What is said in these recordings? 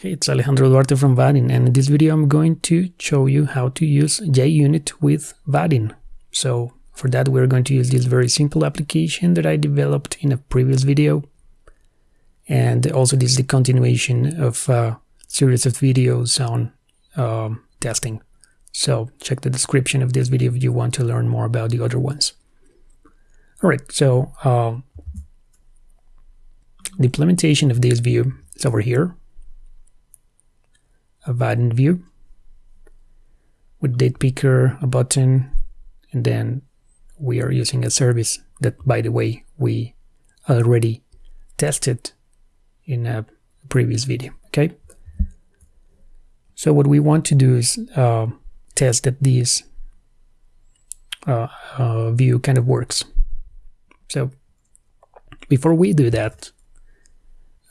Hey, it's Alejandro Duarte from Vaadin, and in this video I'm going to show you how to use JUnit with Vaadin. So for that we're going to use this very simple application that I developed in a previous video. And also this is the continuation of a series of videos on um, testing. So check the description of this video if you want to learn more about the other ones. Alright, so uh, the implementation of this view is over here a Vaadin view with date picker, a button, and then we are using a service that, by the way, we already tested in a previous video, okay? So what we want to do is uh, test that this uh, uh, view kind of works. So before we do that,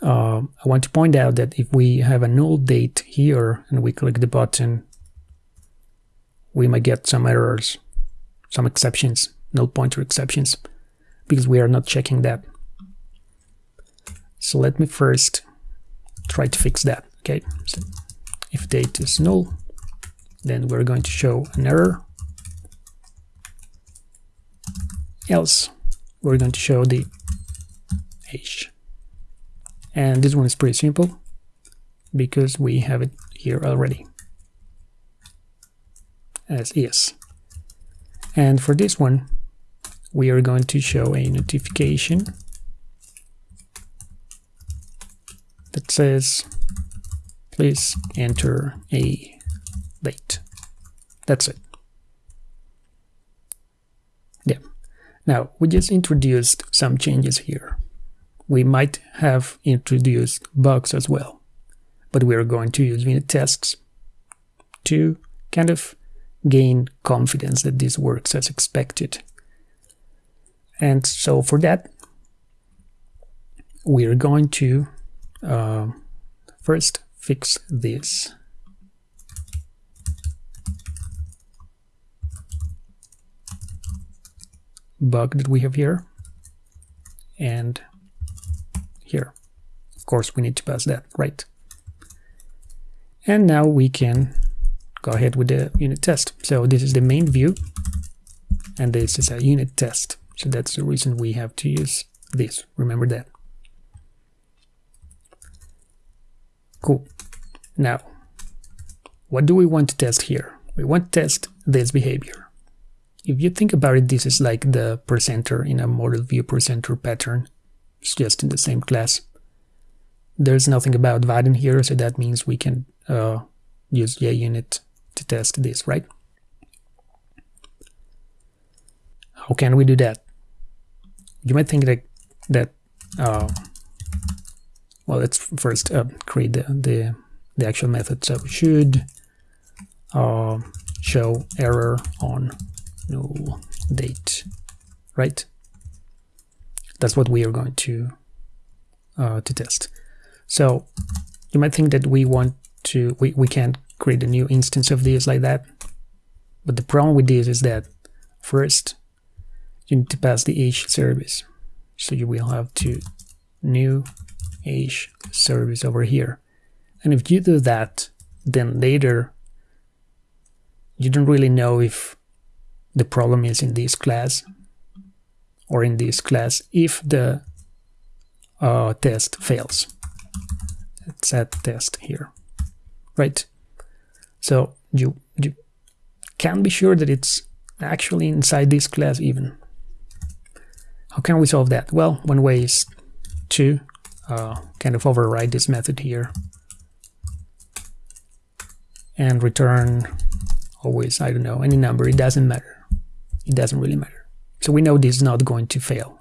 uh, I want to point out that if we have a null date here and we click the button, we might get some errors, some exceptions, null pointer exceptions, because we are not checking that. So let me first try to fix that. Okay, so if date is null, then we're going to show an error. Else, we're going to show the age. And this one is pretty simple because we have it here already as is. And for this one, we are going to show a notification that says, please enter a date. That's it. Yeah. Now, we just introduced some changes here we might have introduced bugs as well. But we are going to use unit tests to kind of gain confidence that this works as expected. And so for that, we are going to uh, first fix this. bug that we have here and here. Of course, we need to pass that, right? And now we can go ahead with the unit test. So this is the main view, and this is a unit test. So that's the reason we have to use this. Remember that. Cool. Now, what do we want to test here? We want to test this behavior. If you think about it, this is like the presenter in a model view presenter pattern it's just in the same class. There's nothing about Vaadin here, so that means we can uh, use JUnit to test this, right? How can we do that? You might think that, that uh, well, let's first uh, create the, the, the actual method. So should uh, show error on null date, right? That's what we are going to uh, to test. So you might think that we want to we, we can't create a new instance of this like that. But the problem with this is that first you need to pass the age service. So you will have to new age service over here. And if you do that, then later you don't really know if the problem is in this class or in this class if the uh, test fails. Let's add test here, right? So you, you can be sure that it's actually inside this class even. How can we solve that? Well, one way is to uh, kind of override this method here and return always, I don't know, any number, it doesn't matter. It doesn't really matter. So we know this is not going to fail.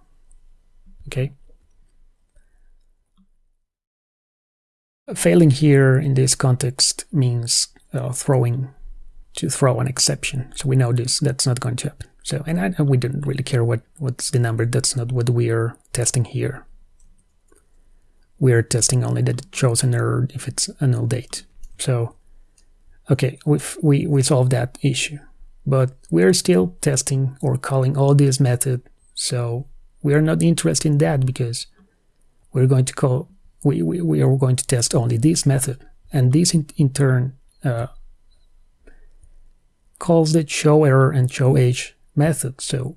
Okay. Failing here in this context means uh, throwing to throw an exception. So we know this that's not going to happen. So and I, we don't really care what what's the number. That's not what we are testing here. We are testing only that it shows an error if it's a null date. So okay, we we we solved that issue but we're still testing or calling all this method so we are not interested in that because we're going to call we, we, we are going to test only this method and this in, in turn uh, calls the show error and show age method. So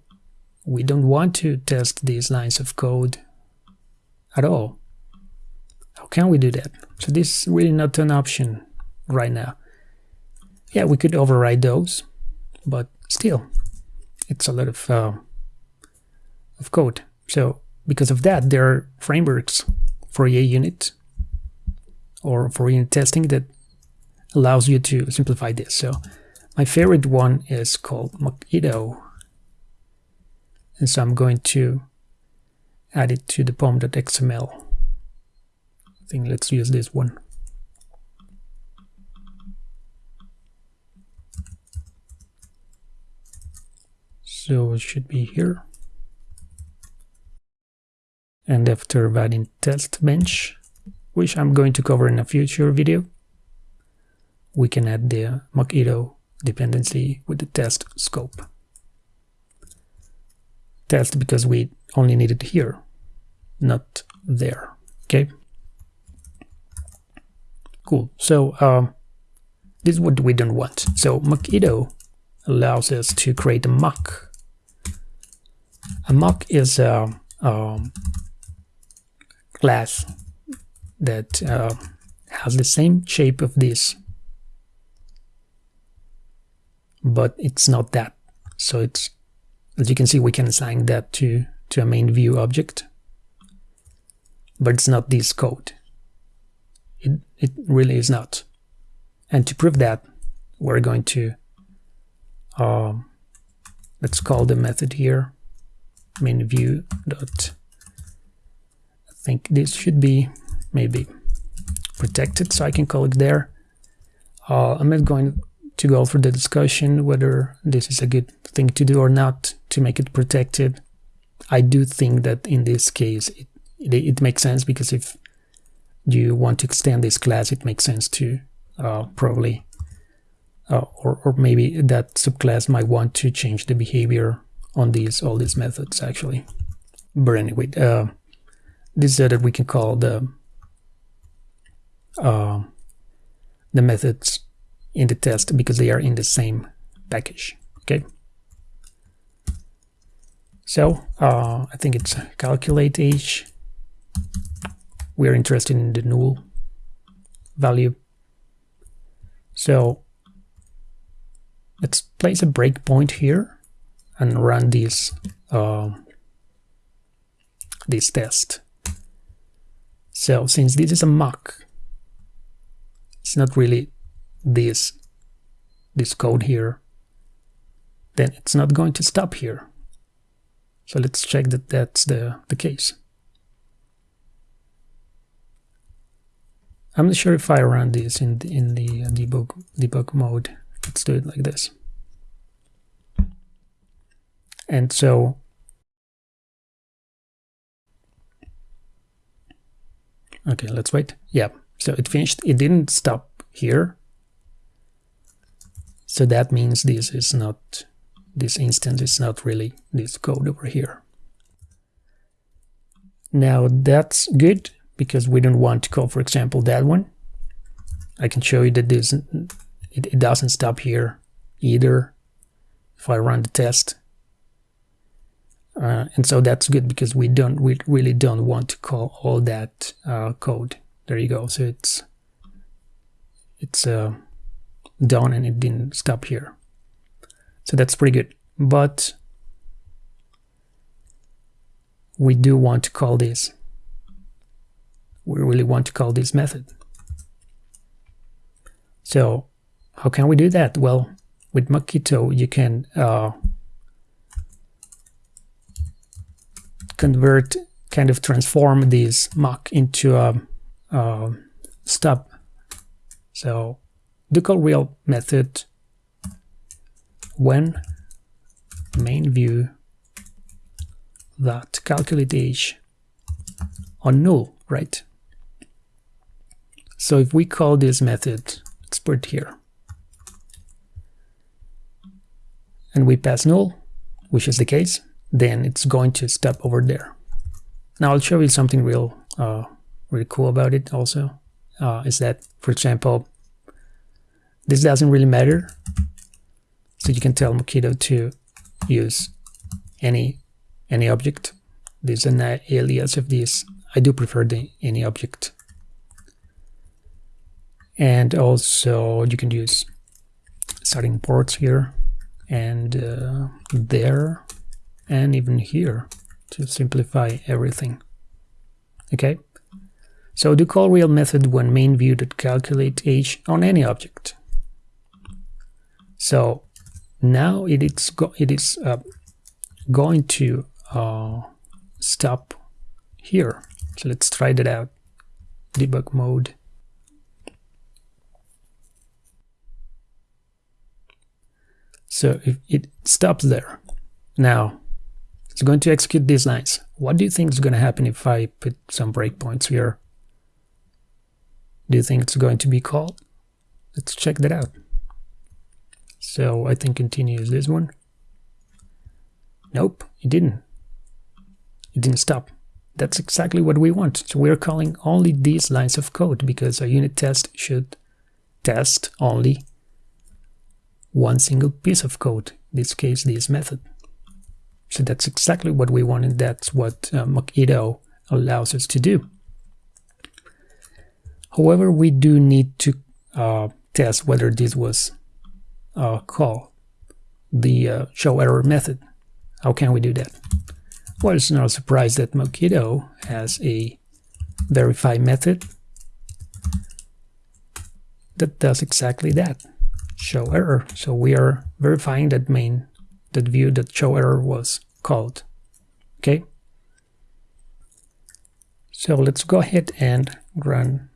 we don't want to test these lines of code at all. How can we do that? So this is really not an option right now. Yeah, we could override those, but still, it's a lot of uh, of code. So because of that, there are frameworks for unit or for unit testing that allows you to simplify this. So my favorite one is called Mockito. And so I'm going to add it to the pom.xml. I think let's use this one. So it should be here. And after adding test bench, which I'm going to cover in a future video, we can add the Mockito dependency with the test scope. Test because we only need it here, not there. Okay. Cool. So um, this is what we don't want. So Mockito allows us to create a mock. A mock is a, a class that uh, has the same shape of this but it's not that. So it's as you can see we can assign that to to a main view object but it's not this code. It, it really is not. And to prove that we're going to um, let's call the method here main view dot I think this should be maybe protected so I can call it there. Uh, I'm not going to go for the discussion whether this is a good thing to do or not to make it protected. I do think that in this case it, it, it makes sense because if you want to extend this class it makes sense to uh, probably uh, or, or maybe that subclass might want to change the behavior on these all these methods actually. But anyway uh, this is that we can call the uh, the methods in the test because they are in the same package okay? So uh, I think it's calculate age we're interested in the null value. So let's place a breakpoint here and run this uh, this test. So since this is a mock it's not really this this code here then it's not going to stop here. So let's check that that's the the case. I'm not sure if I run this in the, in the debug debug mode. Let's do it like this and so okay let's wait yeah so it finished it didn't stop here. So that means this is not, this instance is not really this code over here. Now that's good because we don't want to call, for example, that one. I can show you that this it, it doesn't stop here either if I run the test. Uh, and so that's good because we don't we really don't want to call all that uh, code. There you go. So it's it's uh, done and it didn't stop here. So that's pretty good. But we do want to call this. We really want to call this method. So how can we do that? Well, with Mockito, you can uh, convert, kind of transform this mock into a, a stub. So the call real method. When main view that calculate age on null, right? So if we call this method, let's put here, and we pass null, which is the case, then it's going to stop over there. Now I'll show you something real, uh, really cool about it also. uh, is that, for example, this doesn't really matter. So you can tell Mockito to use any any object. This is an alias of this. I do prefer the any object. And also you can use static imports here and uh, there and even here to simplify everything. Okay, so do call real method when main view that calculate age on any object. So now it is go it is uh, going to uh, stop here. So let's try that out. Debug mode. So if it stops there. Now it's going to execute these lines. What do you think is going to happen if I put some breakpoints here? Do you think it's going to be called? Let's check that out. So I think continue is this one. Nope, it didn't. It didn't stop. That's exactly what we want. So we're calling only these lines of code because a unit test should test only one single piece of code, in this case this method. So that's exactly what we wanted. That's what uh, Mockito allows us to do. However, we do need to uh, test whether this was uh, call, the uh, show error method. How can we do that? Well, it's not a surprise that Mockito has a verify method that does exactly that, show error. So we are verifying that main that view that show error was called. Okay. So let's go ahead and run,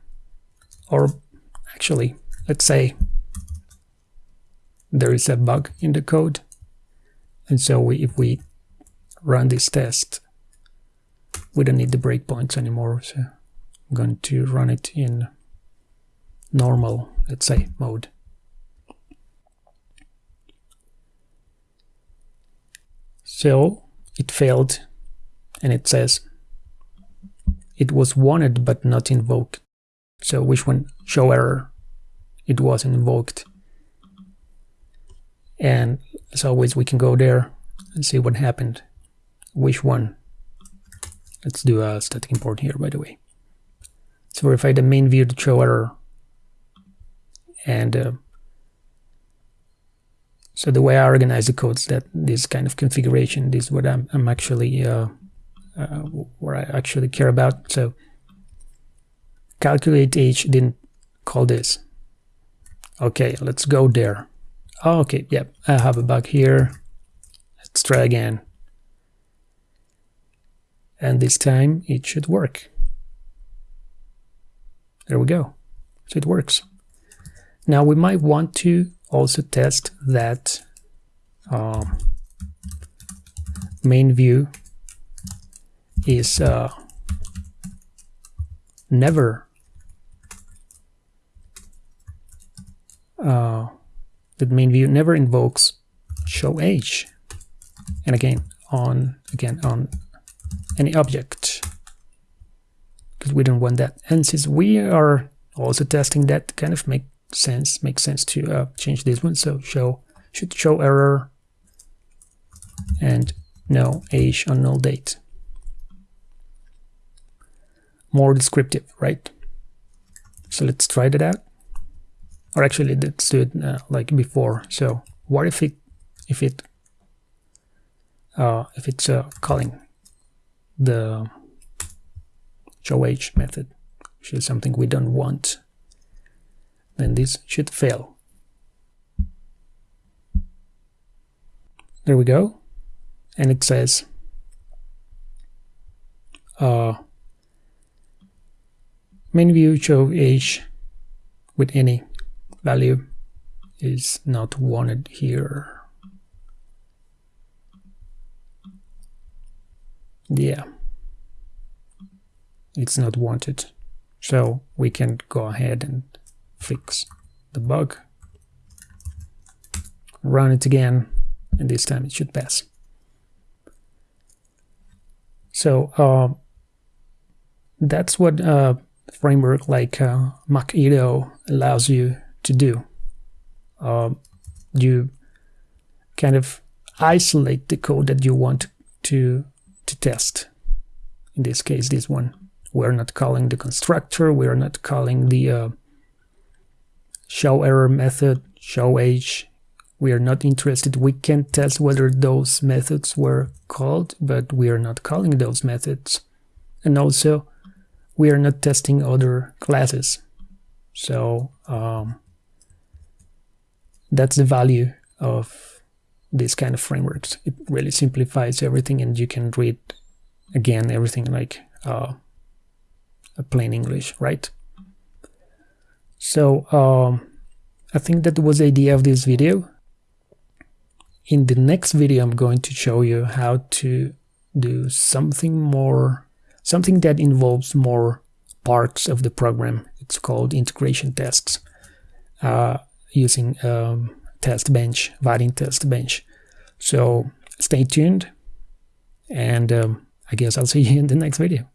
or actually, let's say there is a bug in the code. And so we, if we run this test, we don't need the breakpoints anymore. So I'm going to run it in normal, let's say, mode. So it failed and it says it was wanted but not invoked. So which one? Show error. It wasn't invoked. And as always, we can go there and see what happened. Which one? Let's do a static import here, by the way. Let's verify the main view to show error. And uh, so the way I organize the codes, that this kind of configuration, this is what I'm, I'm actually, uh, uh, what I actually care about. So calculate age didn't call this. Okay, let's go there. Oh, okay, yep, I have a bug here. Let's try again. And this time it should work. There we go. So it works. Now we might want to also test that um, main view is uh, never uh, the main view never invokes show age. And again on again on any object. Because we don't want that. And since we are also testing that kind of make sense makes sense to uh, change this one. So show should show error and no age on null date. More descriptive right? So let's try that out. Or actually let's do it uh, like before. So what if it if it uh, if it's uh, calling the show age method which is something we don't want then this should fail. There we go. And it says uh, main view show age with any value is not wanted here. Yeah, it's not wanted. So we can go ahead and fix the bug, run it again, and this time it should pass. So uh, that's what uh, framework like uh, Mockito allows you to do. Uh, you kind of isolate the code that you want to to test. In this case, this one. We're not calling the constructor. We're not calling the uh, show error method, show age. We are not interested. We can test whether those methods were called, but we are not calling those methods. And also, we are not testing other classes. So um, that's the value of this kind of frameworks. It really simplifies everything and you can read again everything like uh, plain English, right? So um, I think that was the idea of this video. In the next video, I'm going to show you how to do something more, something that involves more parts of the program. It's called integration tests uh, using um, test bench, Vaadin test bench. So stay tuned and um, I guess I'll see you in the next video.